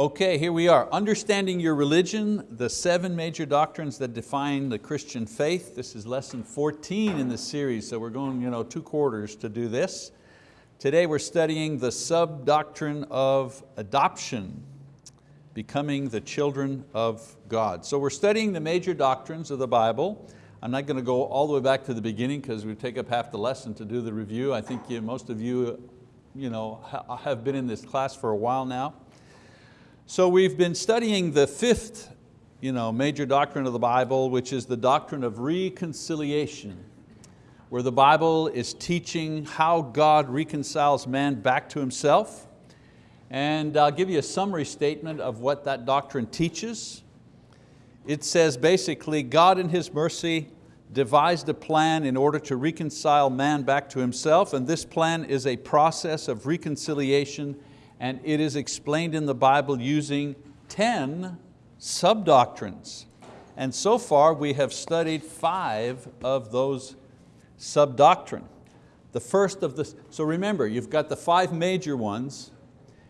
Okay, here we are. Understanding your religion, the seven major doctrines that define the Christian faith. This is lesson 14 in the series, so we're going you know, two quarters to do this. Today we're studying the sub-doctrine of adoption, becoming the children of God. So we're studying the major doctrines of the Bible. I'm not going to go all the way back to the beginning because we take up half the lesson to do the review. I think you, most of you, you know, have been in this class for a while now. So we've been studying the fifth you know, major doctrine of the Bible, which is the doctrine of reconciliation, where the Bible is teaching how God reconciles man back to himself. And I'll give you a summary statement of what that doctrine teaches. It says basically, God in His mercy devised a plan in order to reconcile man back to himself, and this plan is a process of reconciliation and it is explained in the Bible using 10 sub-doctrines. And so far we have studied five of those sub-doctrine. The first of the, so remember, you've got the five major ones,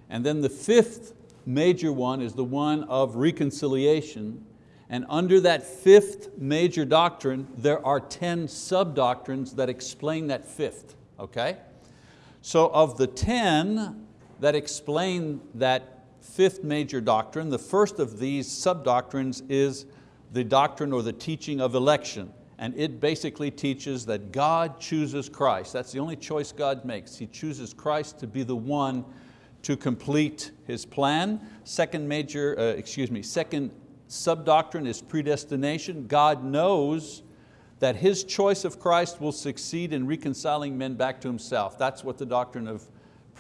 and then the fifth major one is the one of reconciliation, and under that fifth major doctrine, there are 10 sub-doctrines that explain that fifth, okay? So of the 10, that explain that fifth major doctrine. The first of these sub-doctrines is the doctrine or the teaching of election. And it basically teaches that God chooses Christ. That's the only choice God makes. He chooses Christ to be the one to complete His plan. Second major, uh, excuse me, second sub-doctrine is predestination. God knows that His choice of Christ will succeed in reconciling men back to Himself. That's what the doctrine of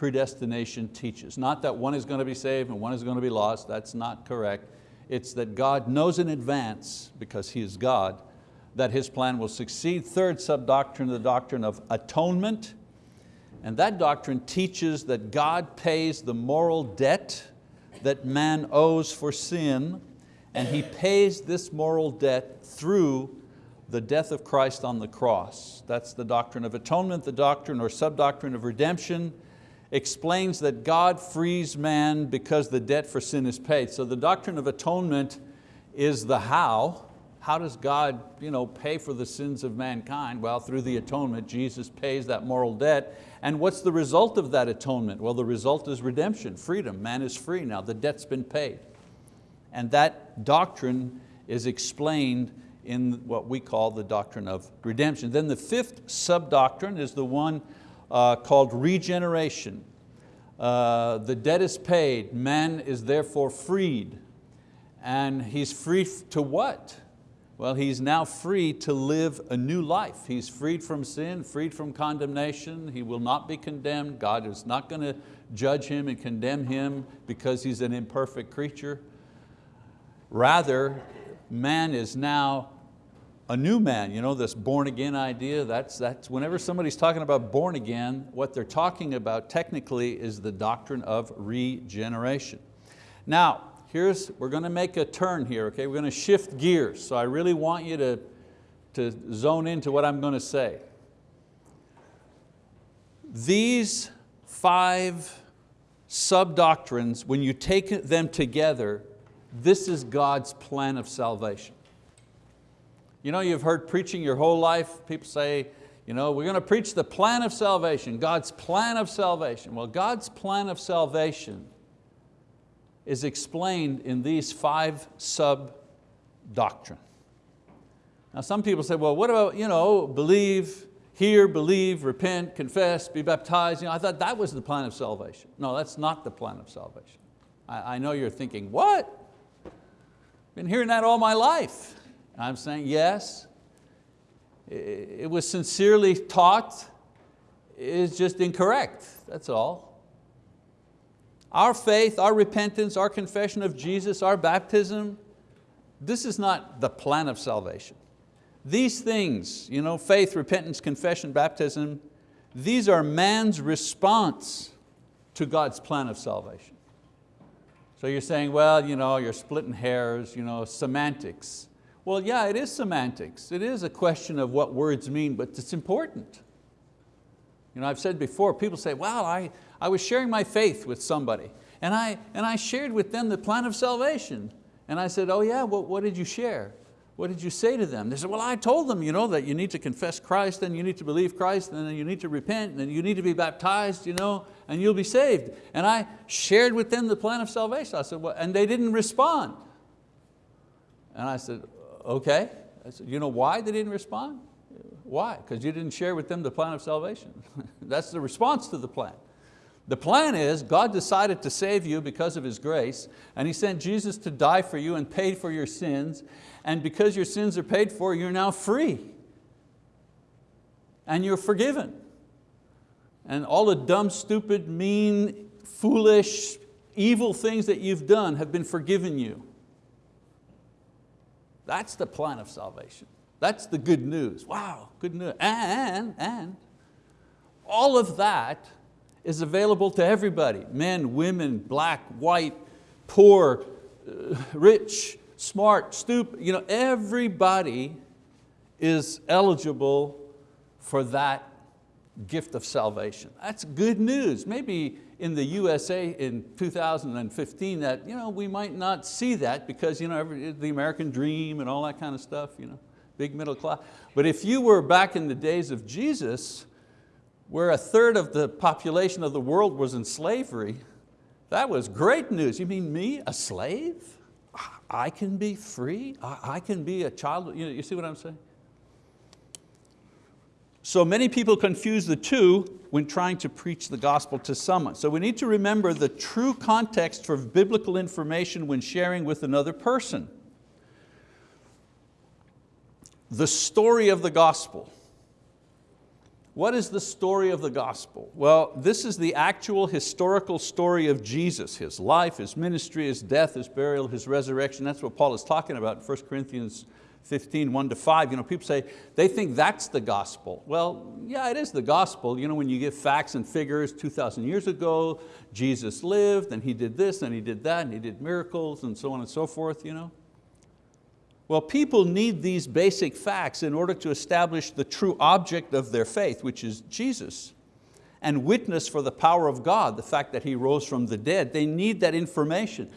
predestination teaches. Not that one is going to be saved and one is going to be lost, that's not correct. It's that God knows in advance, because He is God, that His plan will succeed. Third sub-doctrine, the doctrine of atonement. And that doctrine teaches that God pays the moral debt that man owes for sin, and He pays this moral debt through the death of Christ on the cross. That's the doctrine of atonement, the doctrine or sub-doctrine of redemption, explains that God frees man because the debt for sin is paid. So the doctrine of atonement is the how. How does God you know, pay for the sins of mankind? Well, through the atonement, Jesus pays that moral debt. And what's the result of that atonement? Well, the result is redemption, freedom. Man is free now, the debt's been paid. And that doctrine is explained in what we call the doctrine of redemption. Then the fifth sub-doctrine is the one uh, called regeneration. Uh, the debt is paid, man is therefore freed. And he's free to what? Well, he's now free to live a new life. He's freed from sin, freed from condemnation. He will not be condemned. God is not going to judge him and condemn him because he's an imperfect creature. Rather, man is now a new man, you know, this born again idea, that's, that's whenever somebody's talking about born again, what they're talking about technically is the doctrine of regeneration. Now, here's, we're going to make a turn here, okay? We're going to shift gears, so I really want you to, to zone into what I'm going to say. These five sub-doctrines, when you take them together, this is God's plan of salvation. You know, you've heard preaching your whole life, people say, you know, we're going to preach the plan of salvation, God's plan of salvation. Well, God's plan of salvation is explained in these five sub-doctrine. Now some people say, well, what about you know, believe, hear, believe, repent, confess, be baptized. You know, I thought that was the plan of salvation. No, that's not the plan of salvation. I, I know you're thinking, what? Been hearing that all my life. I'm saying yes, it was sincerely taught, it's just incorrect, that's all. Our faith, our repentance, our confession of Jesus, our baptism, this is not the plan of salvation. These things, you know, faith, repentance, confession, baptism, these are man's response to God's plan of salvation. So you're saying, well, you know, you're splitting hairs, you know, semantics. Well, yeah, it is semantics. It is a question of what words mean, but it's important. You know, I've said before, people say, well, I, I was sharing my faith with somebody, And I, and I shared with them the plan of salvation. And I said, oh yeah, what, what did you share? What did you say to them? They said, well, I told them you know, that you need to confess Christ, and you need to believe Christ, and then you need to repent, and you need to be baptized, you know, and you'll be saved. And I shared with them the plan of salvation. I said, well, and they didn't respond. And I said, okay. Said, you know why they didn't respond? Why? Because you didn't share with them the plan of salvation. That's the response to the plan. The plan is God decided to save you because of His grace and He sent Jesus to die for you and paid for your sins and because your sins are paid for, you're now free and you're forgiven. And all the dumb, stupid, mean, foolish, evil things that you've done have been forgiven you. That's the plan of salvation. That's the good news. Wow, good news. And, and all of that is available to everybody, men, women, black, white, poor, uh, rich, smart, stupid, you know, everybody is eligible for that gift of salvation. That's good news. Maybe in the USA in 2015 that you know, we might not see that because you know, every, the American dream and all that kind of stuff, you know, big middle class. But if you were back in the days of Jesus, where a third of the population of the world was in slavery, that was great news. You mean me, a slave? I can be free, I can be a child, you, know, you see what I'm saying? So many people confuse the two when trying to preach the gospel to someone. So we need to remember the true context for biblical information when sharing with another person. The story of the gospel. What is the story of the gospel? Well, this is the actual historical story of Jesus, His life, His ministry, His death, His burial, His resurrection. That's what Paul is talking about in 1 Corinthians 15, 1 to 5. You know, people say, they think that's the gospel. Well, yeah, it is the gospel. You know, when you give facts and figures, 2,000 years ago, Jesus lived and He did this and He did that and He did miracles and so on and so forth. You know? Well, people need these basic facts in order to establish the true object of their faith, which is Jesus, and witness for the power of God, the fact that He rose from the dead. They need that information.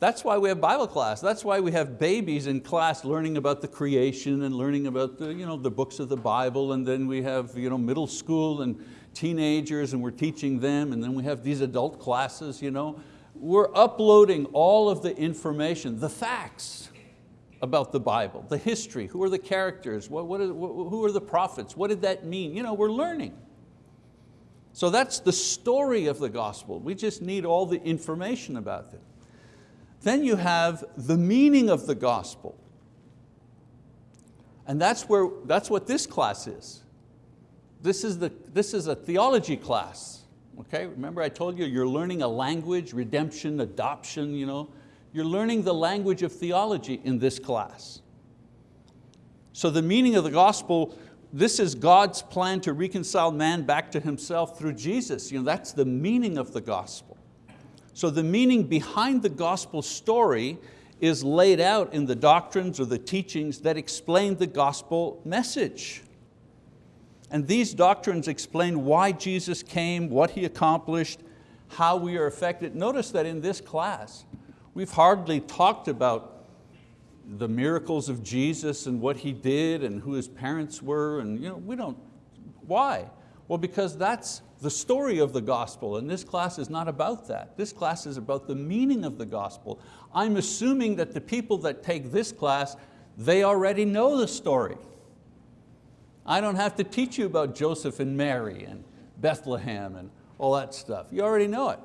That's why we have Bible class. That's why we have babies in class learning about the creation and learning about the, you know, the books of the Bible, and then we have you know, middle school and teenagers and we're teaching them, and then we have these adult classes. You know. We're uploading all of the information, the facts, about the Bible, the history, who are the characters, what, what, who are the prophets, what did that mean? You know, we're learning. So that's the story of the gospel. We just need all the information about it. Then you have the meaning of the gospel. And that's, where, that's what this class is. This is, the, this is a theology class. Okay? Remember I told you you're learning a language, redemption, adoption, you know, you're learning the language of theology in this class. So the meaning of the gospel, this is God's plan to reconcile man back to himself through Jesus. You know, that's the meaning of the gospel. So the meaning behind the gospel story is laid out in the doctrines or the teachings that explain the gospel message. And these doctrines explain why Jesus came, what He accomplished, how we are affected. Notice that in this class, We've hardly talked about the miracles of Jesus and what He did and who His parents were, and you know, we don't, why? Well, because that's the story of the gospel, and this class is not about that. This class is about the meaning of the gospel. I'm assuming that the people that take this class, they already know the story. I don't have to teach you about Joseph and Mary and Bethlehem and all that stuff. You already know it.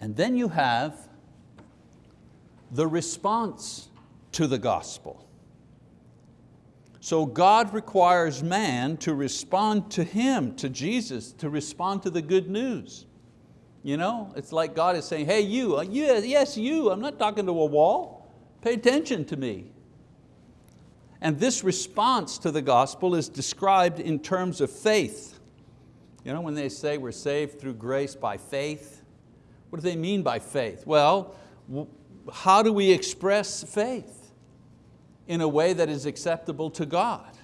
And then you have the response to the gospel. So God requires man to respond to Him, to Jesus, to respond to the good news. You know, it's like God is saying, hey you, uh, yes you, I'm not talking to a wall, pay attention to me. And this response to the gospel is described in terms of faith. You know, when they say we're saved through grace by faith, what do they mean by faith? Well, how do we express faith in a way that is acceptable to God?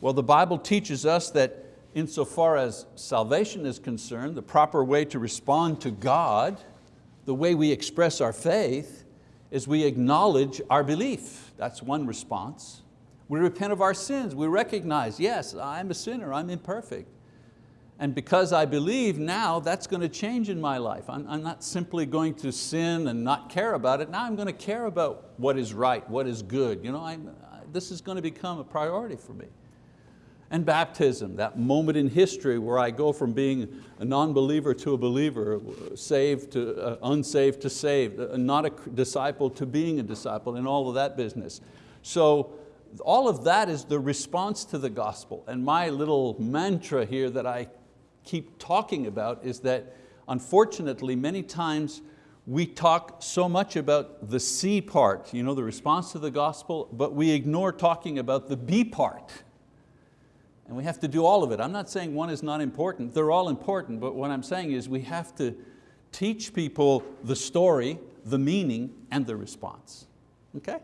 Well, the Bible teaches us that insofar as salvation is concerned, the proper way to respond to God, the way we express our faith, is we acknowledge our belief. That's one response. We repent of our sins. We recognize, yes, I'm a sinner, I'm imperfect. And because I believe now, that's going to change in my life. I'm, I'm, not simply going to sin and not care about it. Now I'm going to care about what is right, what is good. You know, I'm, this is going to become a priority for me. And baptism, that moment in history where I go from being a non-believer to a believer, saved to uh, unsaved to saved, uh, not a disciple to being a disciple, and all of that business. So all of that is the response to the gospel. And my little mantra here that I keep talking about is that unfortunately many times we talk so much about the C part, you know, the response to the gospel, but we ignore talking about the B part. And we have to do all of it. I'm not saying one is not important, they're all important, but what I'm saying is we have to teach people the story, the meaning, and the response. Okay?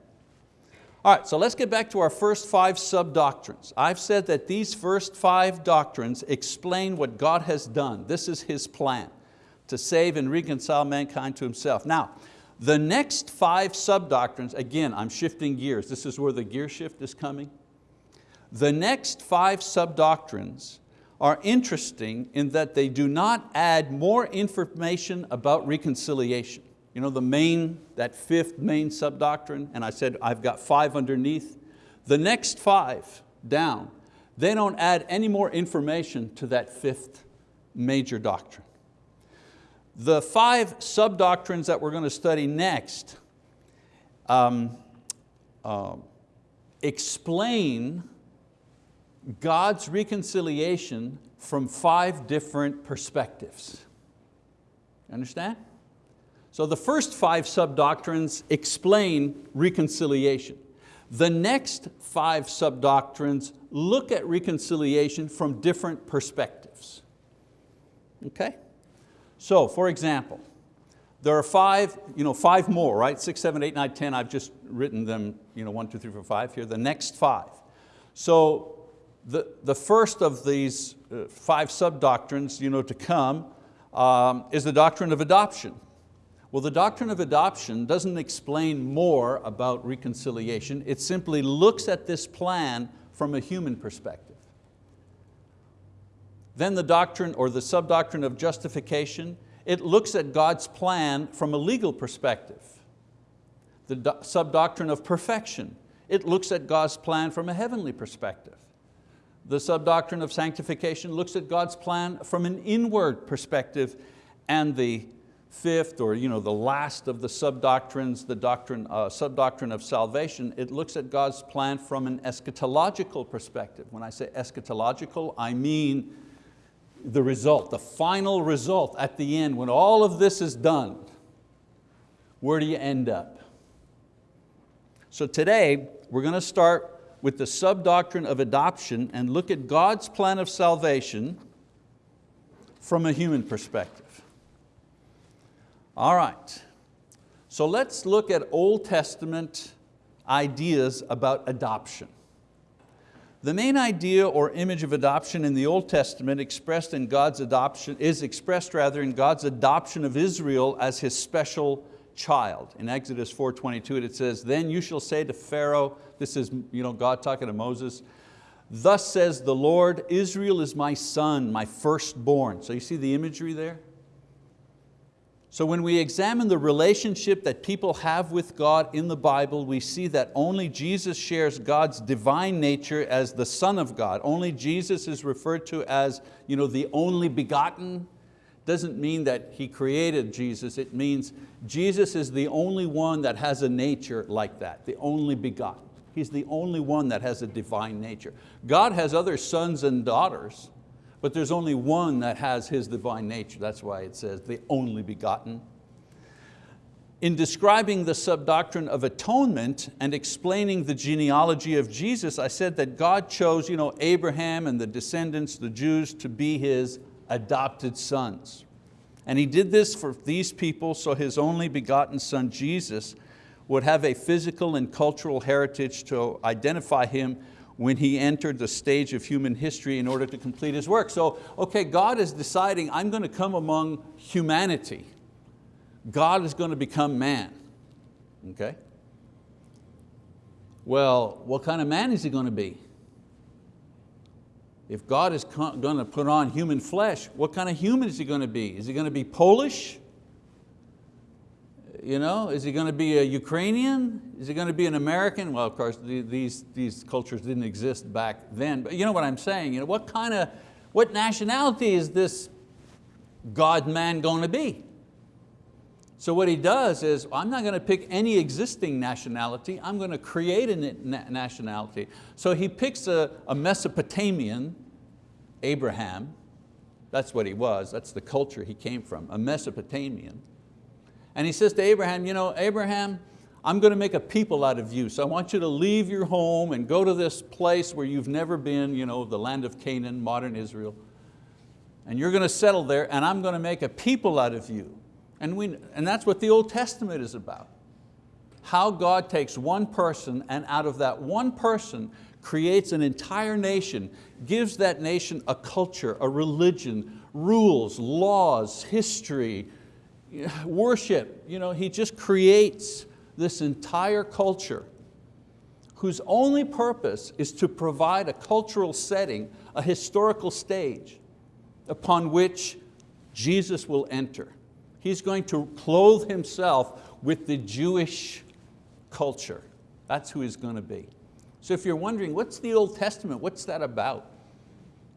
All right, so let's get back to our first five sub-doctrines. I've said that these first five doctrines explain what God has done. This is His plan, to save and reconcile mankind to Himself. Now, the next five sub-doctrines, again, I'm shifting gears. This is where the gear shift is coming. The next five sub-doctrines are interesting in that they do not add more information about reconciliation. You know, the main, that fifth main sub-doctrine, and I said I've got five underneath. The next five down, they don't add any more information to that fifth major doctrine. The five sub-doctrines that we're going to study next um, uh, explain God's reconciliation from five different perspectives. Understand? So the first five sub-doctrines explain reconciliation. The next five sub-doctrines look at reconciliation from different perspectives. Okay? So for example, there are five, you know, five more, right? Six, seven, eight, nine, ten. I've just written them, you know, one, two, three, four, five here. The next five. So the, the first of these uh, five sub-doctrines you know, to come um, is the doctrine of adoption. Well, the doctrine of adoption doesn't explain more about reconciliation. It simply looks at this plan from a human perspective. Then the doctrine or the sub-doctrine of justification, it looks at God's plan from a legal perspective. The sub-doctrine of perfection, it looks at God's plan from a heavenly perspective. The sub-doctrine of sanctification looks at God's plan from an inward perspective and the fifth or you know, the last of the sub-doctrines, the doctrine, uh, sub-doctrine of salvation, it looks at God's plan from an eschatological perspective. When I say eschatological, I mean the result, the final result at the end, when all of this is done, where do you end up? So today, we're going to start with the sub-doctrine of adoption and look at God's plan of salvation from a human perspective. All right, so let's look at Old Testament ideas about adoption. The main idea or image of adoption in the Old Testament expressed in God's adoption, is expressed rather in God's adoption of Israel as His special child. In Exodus 4.22 it says, then you shall say to Pharaoh, this is you know, God talking to Moses, thus says the Lord, Israel is my son, my firstborn. So you see the imagery there? So when we examine the relationship that people have with God in the Bible, we see that only Jesus shares God's divine nature as the Son of God. Only Jesus is referred to as you know, the only begotten. Doesn't mean that He created Jesus, it means Jesus is the only one that has a nature like that, the only begotten. He's the only one that has a divine nature. God has other sons and daughters, but there's only one that has His divine nature. That's why it says the only begotten. In describing the sub-doctrine of atonement and explaining the genealogy of Jesus, I said that God chose you know, Abraham and the descendants, the Jews, to be His adopted sons. And He did this for these people so His only begotten son, Jesus, would have a physical and cultural heritage to identify Him when he entered the stage of human history in order to complete his work. So, okay, God is deciding, I'm going to come among humanity. God is going to become man, okay? Well, what kind of man is he going to be? If God is going to put on human flesh, what kind of human is he going to be? Is he going to be Polish? You know, is he going to be a Ukrainian? Is he going to be an American? Well, of course, these, these cultures didn't exist back then, but you know what I'm saying? You know, what kind of, what nationality is this God-man going to be? So what he does is, I'm not going to pick any existing nationality, I'm going to create a nationality. So he picks a, a Mesopotamian, Abraham, that's what he was, that's the culture he came from, a Mesopotamian. And he says to Abraham, you know, Abraham, I'm going to make a people out of you. So I want you to leave your home and go to this place where you've never been, you know, the land of Canaan, modern Israel. And you're going to settle there and I'm going to make a people out of you. And, we, and that's what the Old Testament is about. How God takes one person and out of that one person creates an entire nation, gives that nation a culture, a religion, rules, laws, history, worship. You know, he just creates this entire culture whose only purpose is to provide a cultural setting, a historical stage upon which Jesus will enter. He's going to clothe himself with the Jewish culture. That's who he's going to be. So if you're wondering, what's the Old Testament? What's that about?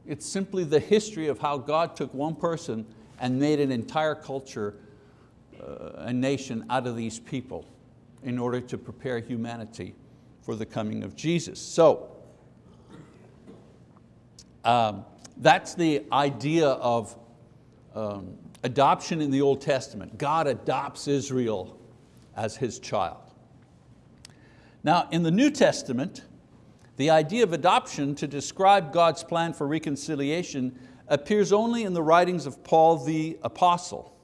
It's simply the history of how God took one person and made an entire culture a nation out of these people in order to prepare humanity for the coming of Jesus. So, um, that's the idea of um, adoption in the Old Testament. God adopts Israel as His child. Now in the New Testament, the idea of adoption to describe God's plan for reconciliation appears only in the writings of Paul the Apostle.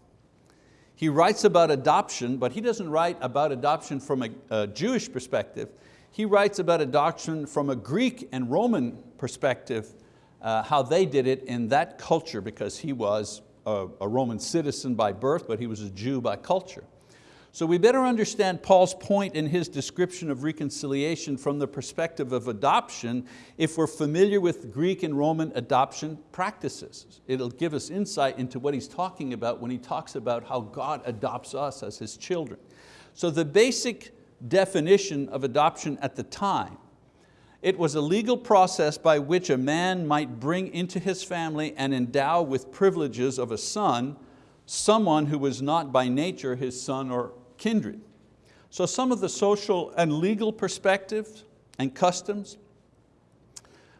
He writes about adoption, but he doesn't write about adoption from a, a Jewish perspective. He writes about adoption from a Greek and Roman perspective, uh, how they did it in that culture because he was a, a Roman citizen by birth, but he was a Jew by culture. So we better understand Paul's point in his description of reconciliation from the perspective of adoption if we're familiar with Greek and Roman adoption practices. It'll give us insight into what he's talking about when he talks about how God adopts us as His children. So the basic definition of adoption at the time, it was a legal process by which a man might bring into his family and endow with privileges of a son someone who was not by nature his son or kindred. So some of the social and legal perspectives and customs.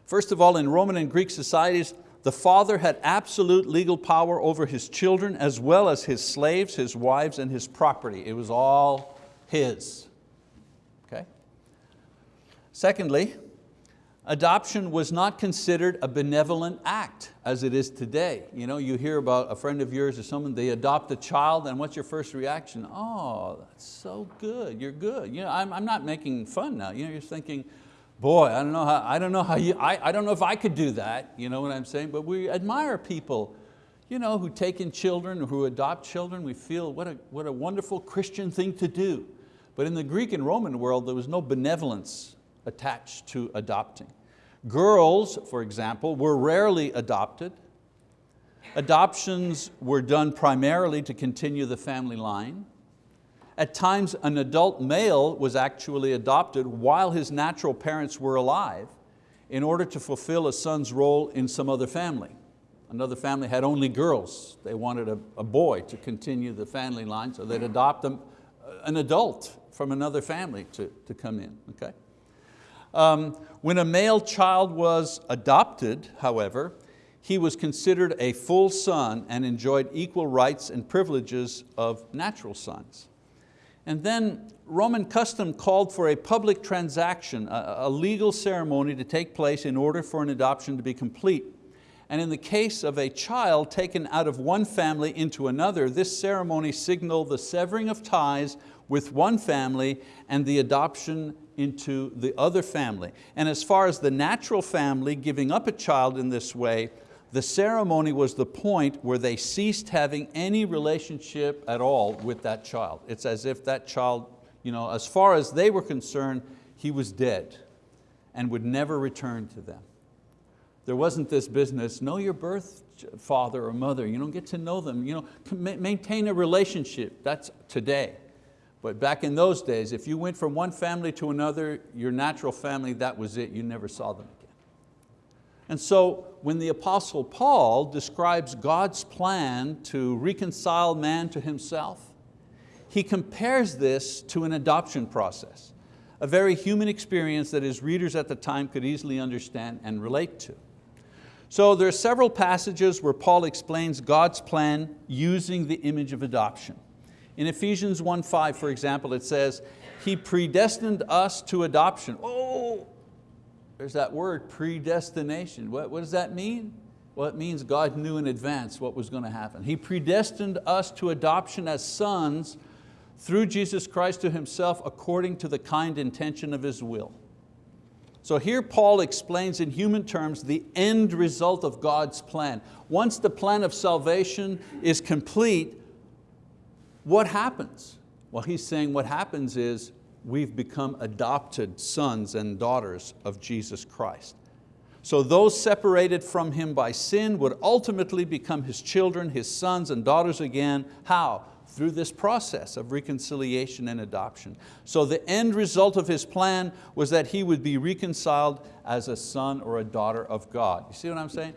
First of all, in Roman and Greek societies, the father had absolute legal power over his children as well as his slaves, his wives, and his property. It was all his. Okay? Secondly, adoption was not considered a benevolent act as it is today. You, know, you hear about a friend of yours or someone, they adopt a child and what's your first reaction? Oh, that's so good, you're good. You know, I'm, I'm not making fun now. You know, you're thinking, boy, I don't know how, I don't know how you, I, I don't know if I could do that, you know what I'm saying? But we admire people you know, who take in children, or who adopt children. We feel what a, what a wonderful Christian thing to do. But in the Greek and Roman world, there was no benevolence attached to adopting. Girls, for example, were rarely adopted. Adoptions were done primarily to continue the family line. At times, an adult male was actually adopted while his natural parents were alive in order to fulfill a son's role in some other family. Another family had only girls. They wanted a, a boy to continue the family line, so they'd adopt them, uh, an adult from another family to, to come in, okay? Um, when a male child was adopted, however, he was considered a full son and enjoyed equal rights and privileges of natural sons. And then Roman custom called for a public transaction, a, a legal ceremony to take place in order for an adoption to be complete. And in the case of a child taken out of one family into another, this ceremony signaled the severing of ties with one family and the adoption into the other family. And as far as the natural family giving up a child in this way, the ceremony was the point where they ceased having any relationship at all with that child. It's as if that child, you know, as far as they were concerned, he was dead and would never return to them. There wasn't this business, know your birth father or mother, you don't get to know them, you know, maintain a relationship, that's today. But back in those days, if you went from one family to another, your natural family, that was it, you never saw them again. And so when the Apostle Paul describes God's plan to reconcile man to himself, he compares this to an adoption process, a very human experience that his readers at the time could easily understand and relate to. So there are several passages where Paul explains God's plan using the image of adoption. In Ephesians 1.5, for example, it says, He predestined us to adoption. Oh, there's that word, predestination. What, what does that mean? Well, it means God knew in advance what was going to happen. He predestined us to adoption as sons through Jesus Christ to Himself according to the kind intention of His will. So here Paul explains in human terms the end result of God's plan. Once the plan of salvation is complete, what happens? Well, he's saying what happens is we've become adopted sons and daughters of Jesus Christ. So those separated from Him by sin would ultimately become His children, His sons and daughters again. How? Through this process of reconciliation and adoption. So the end result of His plan was that He would be reconciled as a son or a daughter of God. You see what I'm saying?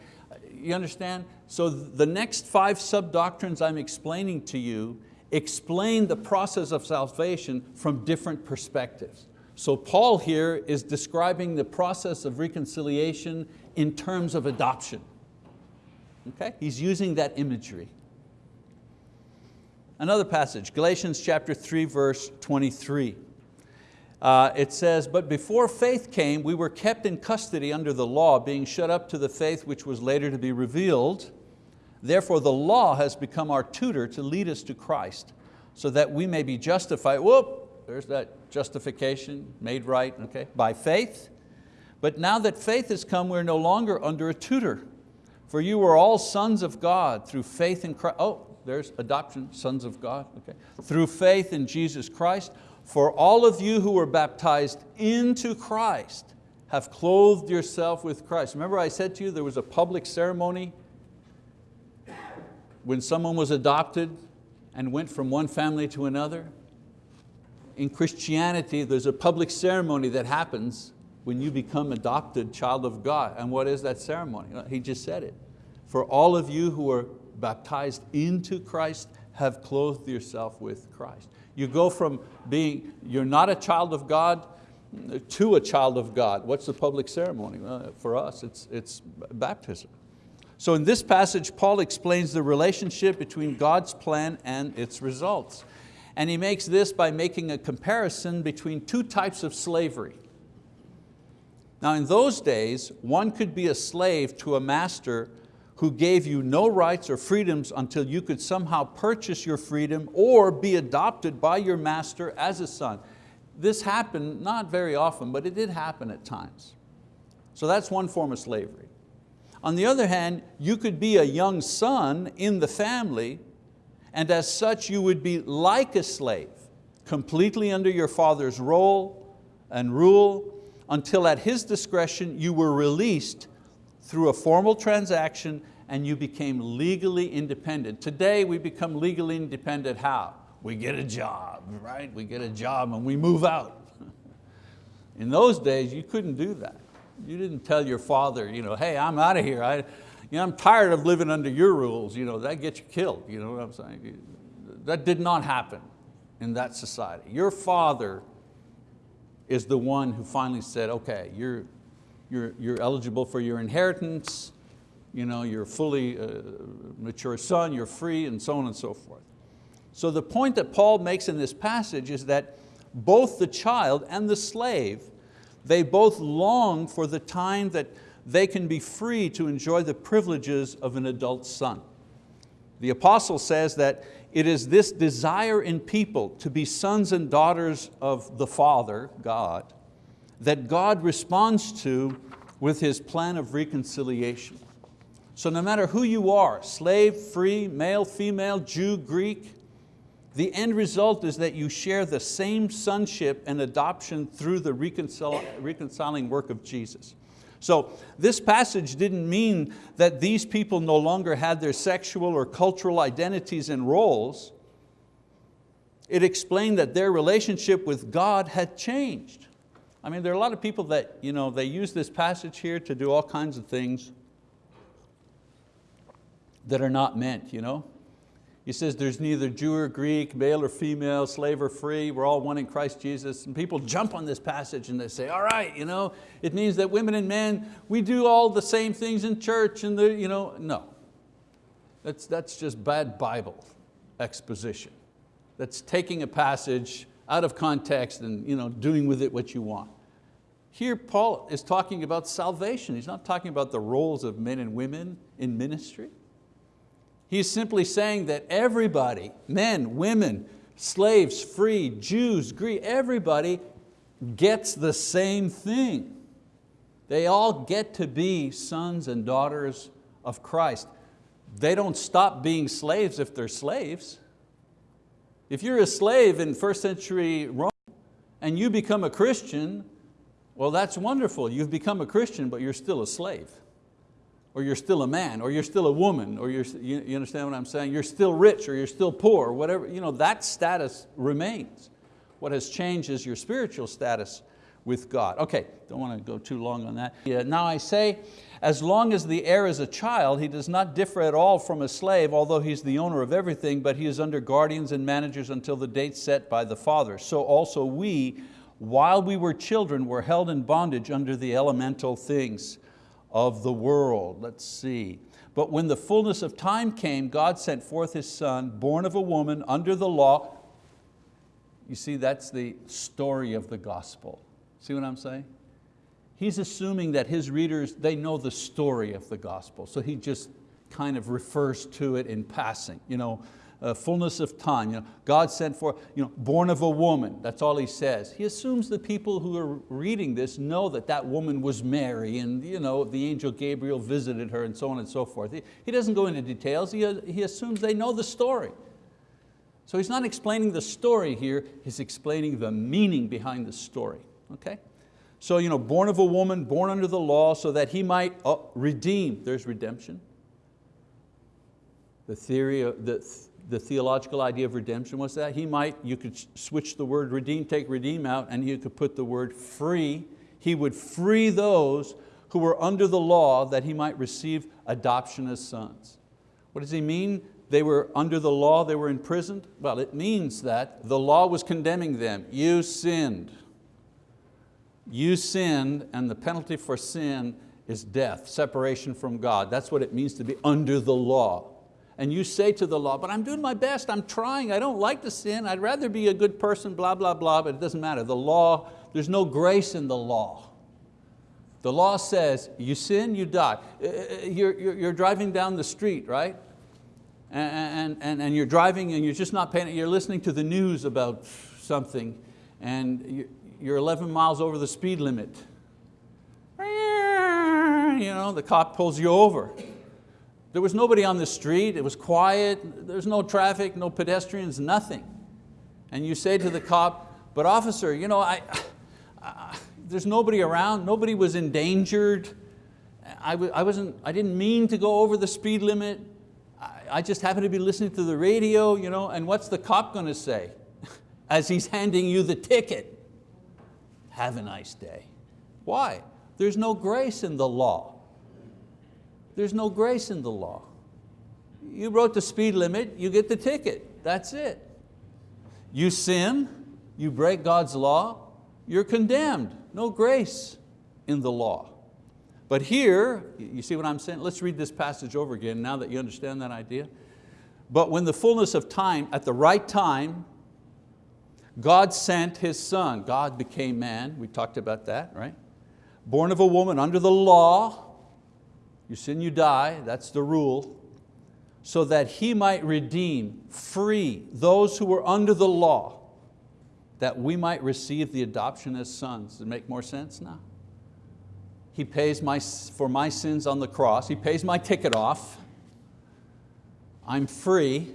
You understand? So the next five sub-doctrines I'm explaining to you explain the process of salvation from different perspectives. So Paul here is describing the process of reconciliation in terms of adoption. Okay? He's using that imagery. Another passage, Galatians chapter 3, verse 23. Uh, it says, but before faith came, we were kept in custody under the law, being shut up to the faith which was later to be revealed. Therefore the law has become our tutor to lead us to Christ so that we may be justified. Whoop, there's that justification, made right, okay, by faith. But now that faith has come, we're no longer under a tutor. For you are all sons of God through faith in Christ. Oh, there's adoption, sons of God, okay. Through faith in Jesus Christ. For all of you who were baptized into Christ have clothed yourself with Christ. Remember I said to you there was a public ceremony when someone was adopted and went from one family to another. In Christianity, there's a public ceremony that happens when you become adopted child of God. And what is that ceremony? He just said it. For all of you who are baptized into Christ have clothed yourself with Christ. You go from being, you're not a child of God to a child of God. What's the public ceremony? Well, for us, it's, it's baptism. So in this passage, Paul explains the relationship between God's plan and its results. And he makes this by making a comparison between two types of slavery. Now in those days, one could be a slave to a master who gave you no rights or freedoms until you could somehow purchase your freedom or be adopted by your master as a son. This happened not very often, but it did happen at times. So that's one form of slavery. On the other hand, you could be a young son in the family and as such you would be like a slave, completely under your father's role and rule until at his discretion you were released through a formal transaction and you became legally independent. Today we become legally independent how? We get a job, right? We get a job and we move out. In those days you couldn't do that. You didn't tell your father, you know, hey, I'm out of here. I, you know, I'm tired of living under your rules. You know, that gets you killed. You know what I'm saying? That did not happen in that society. Your father is the one who finally said, okay, you're, you're, you're eligible for your inheritance, you know, you're fully uh, mature son, you're free, and so on and so forth. So the point that Paul makes in this passage is that both the child and the slave they both long for the time that they can be free to enjoy the privileges of an adult son. The apostle says that it is this desire in people to be sons and daughters of the Father, God, that God responds to with His plan of reconciliation. So no matter who you are, slave, free, male, female, Jew, Greek, the end result is that you share the same sonship and adoption through the reconciling work of Jesus. So this passage didn't mean that these people no longer had their sexual or cultural identities and roles. It explained that their relationship with God had changed. I mean, there are a lot of people that you know, they use this passage here to do all kinds of things that are not meant. You know? He says there's neither Jew or Greek, male or female, slave or free, we're all one in Christ Jesus. And people jump on this passage and they say, all right, you know, it means that women and men, we do all the same things in church. And the, you know, no, that's, that's just bad Bible exposition. That's taking a passage out of context and you know, doing with it what you want. Here Paul is talking about salvation. He's not talking about the roles of men and women in ministry. He's simply saying that everybody, men, women, slaves, free, Jews, Greek, everybody gets the same thing. They all get to be sons and daughters of Christ. They don't stop being slaves if they're slaves. If you're a slave in first century Rome and you become a Christian, well that's wonderful. You've become a Christian, but you're still a slave or you're still a man, or you're still a woman, or you're, you, you understand what I'm saying? You're still rich, or you're still poor, whatever, you know, that status remains. What has changed is your spiritual status with God. Okay, don't want to go too long on that. Yeah, now I say, as long as the heir is a child, he does not differ at all from a slave, although he's the owner of everything, but he is under guardians and managers until the date set by the father. So also we, while we were children, were held in bondage under the elemental things of the world. Let's see. But when the fullness of time came, God sent forth His Son, born of a woman, under the law. You see, that's the story of the gospel. See what I'm saying? He's assuming that his readers, they know the story of the gospel. So he just kind of refers to it in passing. You know, uh, fullness of time. You know, God sent for, you know, born of a woman, that's all he says. He assumes the people who are reading this know that that woman was Mary and you know, the angel Gabriel visited her and so on and so forth. He, he doesn't go into details, he, he assumes they know the story. So he's not explaining the story here, he's explaining the meaning behind the story, okay? So you know, born of a woman, born under the law, so that he might uh, redeem, there's redemption. The theory of, the, the theological idea of redemption was that he might, you could switch the word redeem, take redeem out, and you could put the word free. He would free those who were under the law that he might receive adoption as sons. What does he mean? They were under the law, they were imprisoned? Well, it means that the law was condemning them. You sinned. You sinned and the penalty for sin is death, separation from God. That's what it means to be under the law and you say to the law, but I'm doing my best, I'm trying, I don't like to sin, I'd rather be a good person, blah, blah, blah, but it doesn't matter. The law, there's no grace in the law. The law says, you sin, you die. Uh, uh, you're, you're, you're driving down the street, right? And, and, and you're driving and you're just not paying, you're listening to the news about something and you're 11 miles over the speed limit. You know, the cop pulls you over. There was nobody on the street, it was quiet, there's no traffic, no pedestrians, nothing. And you say to the cop, but officer, you know, I, I there's nobody around, nobody was endangered, I, I, wasn't, I didn't mean to go over the speed limit, I, I just happened to be listening to the radio, you know, and what's the cop going to say as he's handing you the ticket? Have a nice day. Why? There's no grace in the law. There's no grace in the law. You wrote the speed limit, you get the ticket, that's it. You sin, you break God's law, you're condemned. No grace in the law. But here, you see what I'm saying? Let's read this passage over again now that you understand that idea. But when the fullness of time, at the right time, God sent His Son. God became man, we talked about that, right? Born of a woman under the law, you sin, you die, that's the rule, so that He might redeem, free those who were under the law that we might receive the adoption as sons. Does it make more sense now? He pays my, for my sins on the cross. He pays my ticket off. I'm free.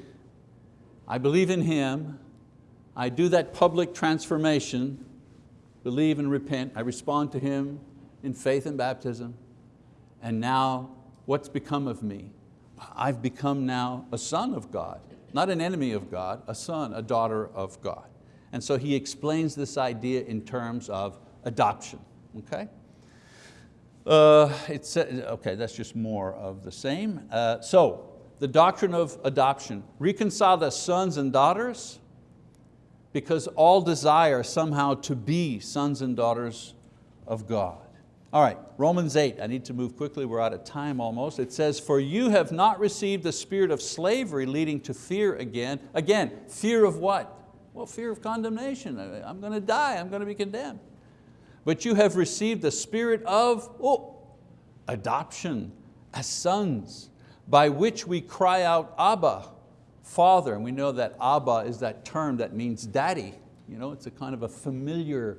I believe in Him. I do that public transformation, believe and repent. I respond to Him in faith and baptism. And now what's become of me? I've become now a son of God, not an enemy of God, a son, a daughter of God. And so he explains this idea in terms of adoption, okay? Uh, it's, okay, that's just more of the same. Uh, so, the doctrine of adoption, reconcile as sons and daughters, because all desire somehow to be sons and daughters of God. All right, Romans 8, I need to move quickly, we're out of time almost. It says, for you have not received the spirit of slavery leading to fear again. Again, fear of what? Well, fear of condemnation. I'm going to die, I'm going to be condemned. But you have received the spirit of oh, adoption as sons, by which we cry out, Abba, Father. And we know that Abba is that term that means daddy. You know, it's a kind of a familiar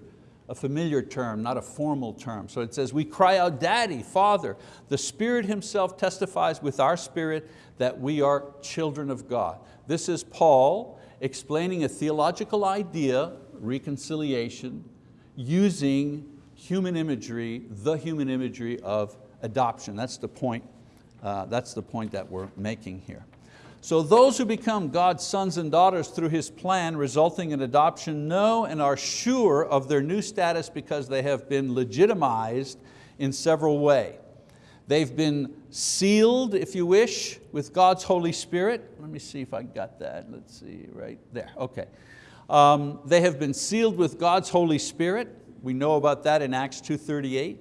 a familiar term, not a formal term. So it says, we cry out, Daddy, Father. The Spirit Himself testifies with our spirit that we are children of God. This is Paul explaining a theological idea, reconciliation, using human imagery, the human imagery of adoption. That's the point, uh, that's the point that we're making here. So those who become God's sons and daughters through His plan resulting in adoption know and are sure of their new status because they have been legitimized in several ways. They've been sealed, if you wish, with God's Holy Spirit. Let me see if I got that. Let's see, right there, okay. Um, they have been sealed with God's Holy Spirit. We know about that in Acts 2.38.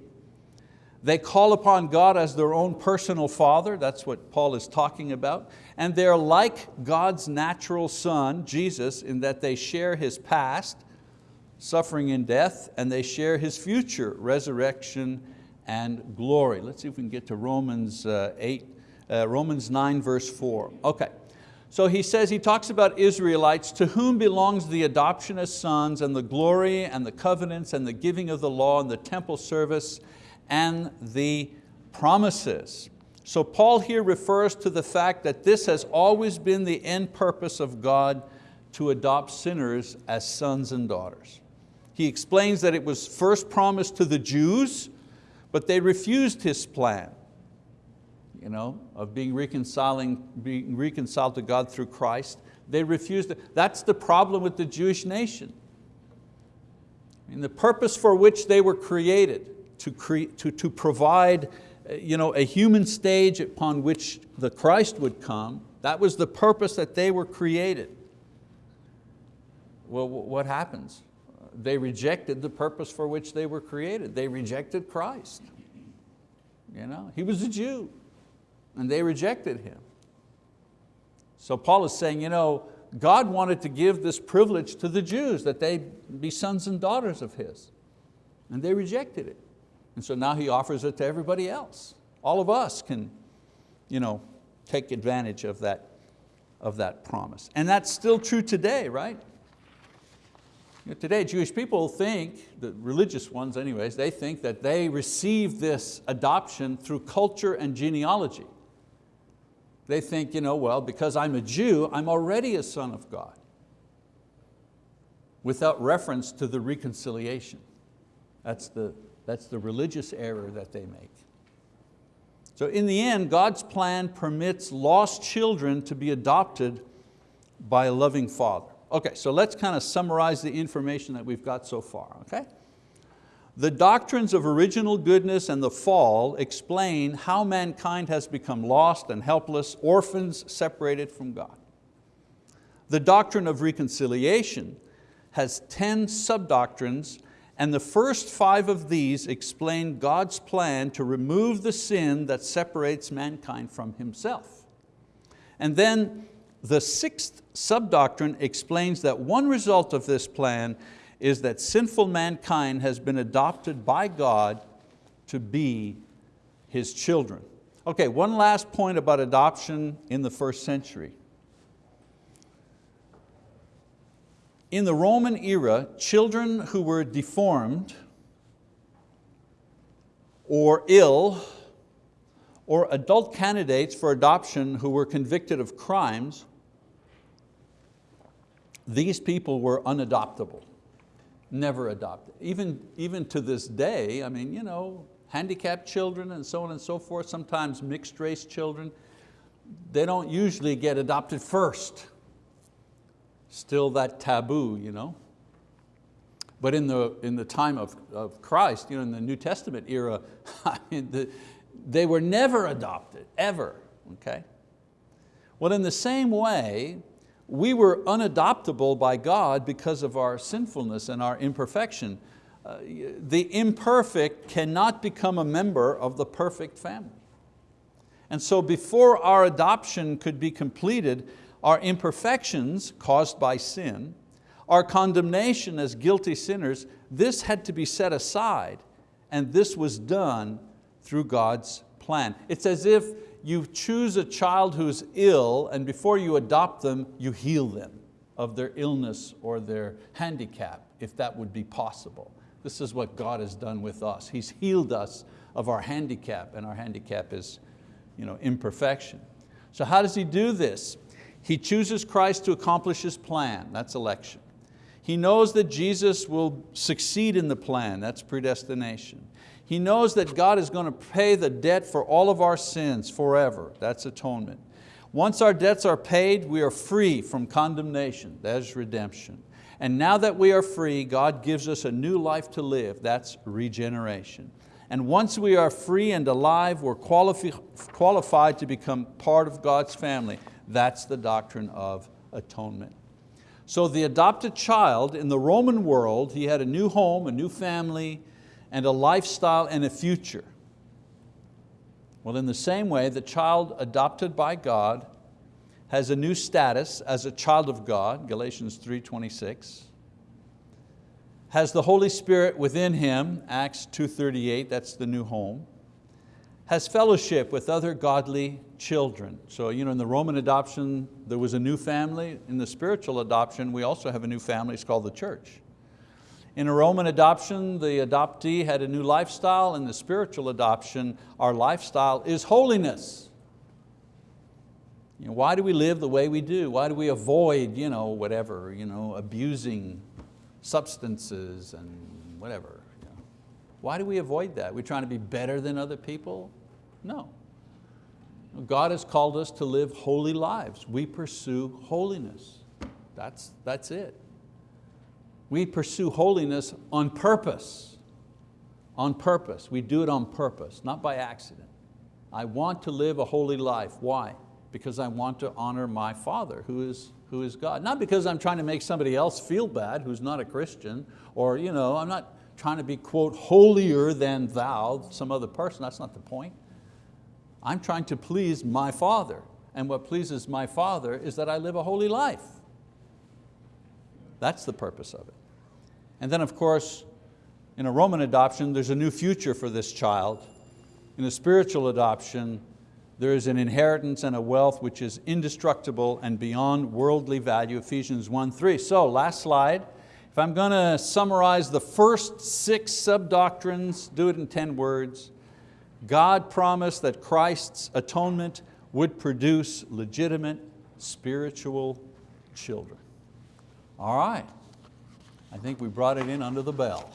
They call upon God as their own personal father, that's what Paul is talking about, and they're like God's natural son, Jesus, in that they share His past, suffering and death, and they share His future, resurrection and glory. Let's see if we can get to Romans uh, 8, uh, Romans 9 verse 4. Okay, so he says, he talks about Israelites to whom belongs the adoption as sons and the glory and the covenants and the giving of the law and the temple service and the promises. So Paul here refers to the fact that this has always been the end purpose of God to adopt sinners as sons and daughters. He explains that it was first promised to the Jews, but they refused his plan you know, of being, reconciling, being reconciled to God through Christ. They refused it. That's the problem with the Jewish nation. I mean, the purpose for which they were created, to, to, to provide you know, a human stage upon which the Christ would come. That was the purpose that they were created. Well, what happens? They rejected the purpose for which they were created. They rejected Christ. You know, he was a Jew and they rejected him. So Paul is saying, you know, God wanted to give this privilege to the Jews that they be sons and daughters of His. And they rejected it. And so now he offers it to everybody else. All of us can you know, take advantage of that, of that promise. And that's still true today, right? You know, today Jewish people think, the religious ones anyways, they think that they received this adoption through culture and genealogy. They think, you know, well, because I'm a Jew, I'm already a son of God without reference to the reconciliation. That's the, that's the religious error that they make. So in the end, God's plan permits lost children to be adopted by a loving father. Okay, so let's kind of summarize the information that we've got so far, okay? The doctrines of original goodness and the fall explain how mankind has become lost and helpless, orphans separated from God. The doctrine of reconciliation has 10 sub-doctrines and the first five of these explain God's plan to remove the sin that separates mankind from Himself. And then the sixth subdoctrine explains that one result of this plan is that sinful mankind has been adopted by God to be His children. Okay, one last point about adoption in the first century. In the Roman era, children who were deformed or ill or adult candidates for adoption who were convicted of crimes, these people were unadoptable, never adopted. Even, even to this day, I mean, you know, handicapped children and so on and so forth, sometimes mixed race children, they don't usually get adopted first. Still that taboo, you know. But in the, in the time of, of Christ, you know, in the New Testament era, I mean, the, they were never adopted, ever, okay? Well, in the same way, we were unadoptable by God because of our sinfulness and our imperfection. Uh, the imperfect cannot become a member of the perfect family. And so before our adoption could be completed, our imperfections caused by sin, our condemnation as guilty sinners, this had to be set aside and this was done through God's plan. It's as if you choose a child who's ill and before you adopt them, you heal them of their illness or their handicap, if that would be possible. This is what God has done with us. He's healed us of our handicap and our handicap is you know, imperfection. So how does He do this? He chooses Christ to accomplish His plan, that's election. He knows that Jesus will succeed in the plan, that's predestination. He knows that God is going to pay the debt for all of our sins forever. That's atonement. Once our debts are paid, we are free from condemnation. That is redemption. And now that we are free, God gives us a new life to live. That's regeneration. And once we are free and alive, we're qualifi qualified to become part of God's family. That's the doctrine of atonement. So the adopted child in the Roman world, he had a new home, a new family, and a lifestyle and a future. Well, in the same way, the child adopted by God has a new status as a child of God, Galatians 3.26, has the Holy Spirit within him, Acts 2.38, that's the new home, has fellowship with other godly children. So you know, in the Roman adoption, there was a new family. In the spiritual adoption, we also have a new family, it's called the church. In a Roman adoption, the adoptee had a new lifestyle. In the spiritual adoption, our lifestyle is holiness. You know, why do we live the way we do? Why do we avoid you know, whatever, you know, abusing substances and whatever? Why do we avoid that? We're trying to be better than other people? No. God has called us to live holy lives. We pursue holiness. That's, that's it. We pursue holiness on purpose. On purpose, we do it on purpose, not by accident. I want to live a holy life, why? Because I want to honor my Father who is, who is God. Not because I'm trying to make somebody else feel bad who's not a Christian, or you know, I'm not trying to be, quote, holier than thou, some other person, that's not the point. I'm trying to please my Father, and what pleases my Father is that I live a holy life. That's the purpose of it. And then of course, in a Roman adoption, there's a new future for this child. In a spiritual adoption, there is an inheritance and a wealth which is indestructible and beyond worldly value, Ephesians 1, 3. So last slide. If I'm going to summarize the first six sub-doctrines, do it in 10 words. God promised that Christ's atonement would produce legitimate spiritual children. All right, I think we brought it in under the bell.